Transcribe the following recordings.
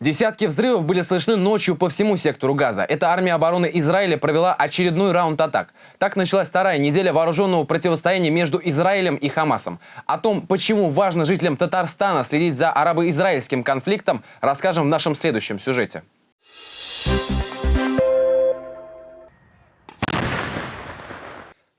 Десятки взрывов были слышны ночью по всему сектору Газа. Эта армия обороны Израиля провела очередной раунд атак. Так началась вторая неделя вооруженного противостояния между Израилем и Хамасом. О том, почему важно жителям Татарстана следить за арабо-израильским конфликтом, расскажем в нашем следующем сюжете.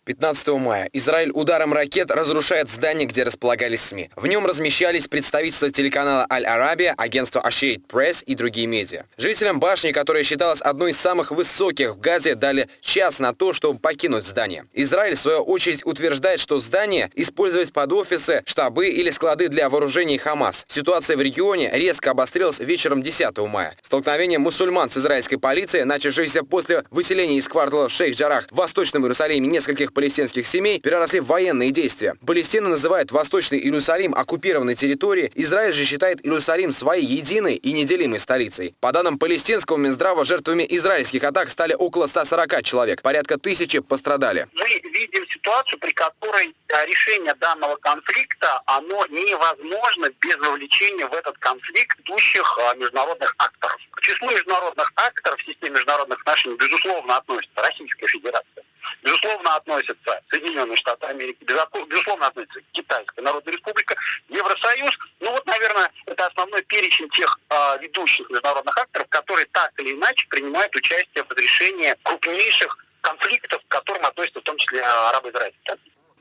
15 мая Израиль ударом ракет разрушает здание, где располагались СМИ. В нем размещались представительства телеканала Аль-Арабия, агентство Ашейд Пресс и другие медиа. Жителям башни, которая считалась одной из самых высоких в Газе, дали час на то, чтобы покинуть здание. Израиль, в свою очередь, утверждает, что здание использовать под офисы, штабы или склады для вооружений Хамас. Ситуация в регионе резко обострилась вечером 10 мая. Столкновение мусульман с израильской полицией, начавшееся после выселения из квартала Шейх-Джарах в Восточном Иерусалиме нескольких палестинских семей переросли в военные действия. Палестина называет Восточный Иерусалим оккупированной территорией, Израиль же считает Иерусалим своей единой и неделимой столицей. По данным палестинского Минздрава, жертвами израильских атак стали около 140 человек, порядка тысячи пострадали. Мы видим ситуацию, при которой решение данного конфликта, оно невозможно без вовлечения в этот конфликт идущих а, международных акторов. К числу международных акторов в системе международных отношений, безусловно, относится Российская Федерация. Безусловно, относятся Соединенные Штаты Америки, безусловно, относится Китайская Народная Республика, Евросоюз. Ну вот, наверное, это основной перечень тех э, ведущих международных акторов, которые так или иначе принимают участие в разрешении крупнейших конфликтов, к которым относятся в том числе арабо-израильские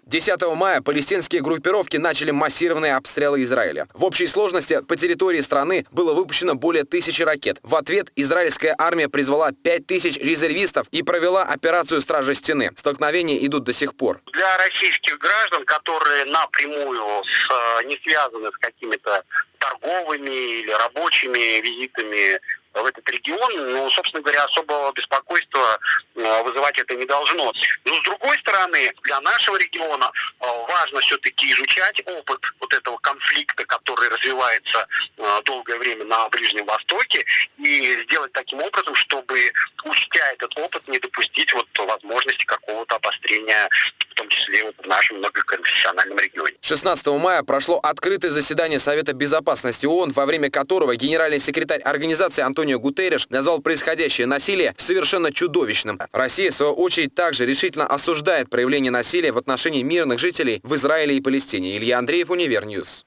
10 мая палестинские группировки начали массированные обстрелы Израиля. В общей сложности по территории страны было выпущено более тысячи ракет. В ответ израильская армия призвала 5 тысяч резервистов и провела операцию «Стражи стены». Столкновения идут до сих пор. Для российских граждан, которые напрямую с, э, не связаны с какими-то торговыми или рабочими визитами в этот регион, ну, собственно говоря, особого беспокойства вызывать это не должно. Но с другой стороны, для нашего региона э, важно все-таки изучать опыт вот этого конфликта, который развивается э, долгое время на Ближнем Востоке, и сделать таким образом, чтобы, учтя этот опыт, не допустить вот возможности какого-то обострения том числе вот в нашем многоконфессиональном. 16 мая прошло открытое заседание Совета Безопасности ООН, во время которого генеральный секретарь организации Антонио Гутерреш назвал происходящее насилие совершенно чудовищным. Россия, в свою очередь, также решительно осуждает проявление насилия в отношении мирных жителей в Израиле и Палестине. Илья Андреев, Univer News.